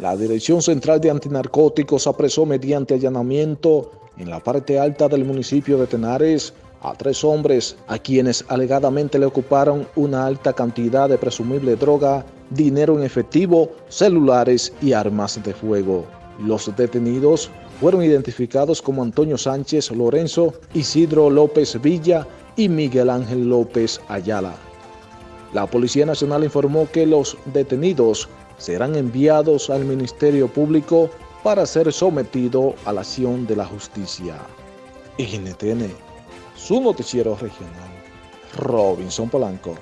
la Dirección Central de Antinarcóticos apresó mediante allanamiento en la parte alta del municipio de Tenares a tres hombres a quienes alegadamente le ocuparon una alta cantidad de presumible droga, dinero en efectivo, celulares y armas de fuego. Los detenidos fueron identificados como Antonio Sánchez Lorenzo, Isidro López Villa y Miguel Ángel López Ayala. La Policía Nacional informó que los detenidos serán enviados al Ministerio Público para ser sometido a la acción de la justicia. NTN, su noticiero regional, Robinson Polanco.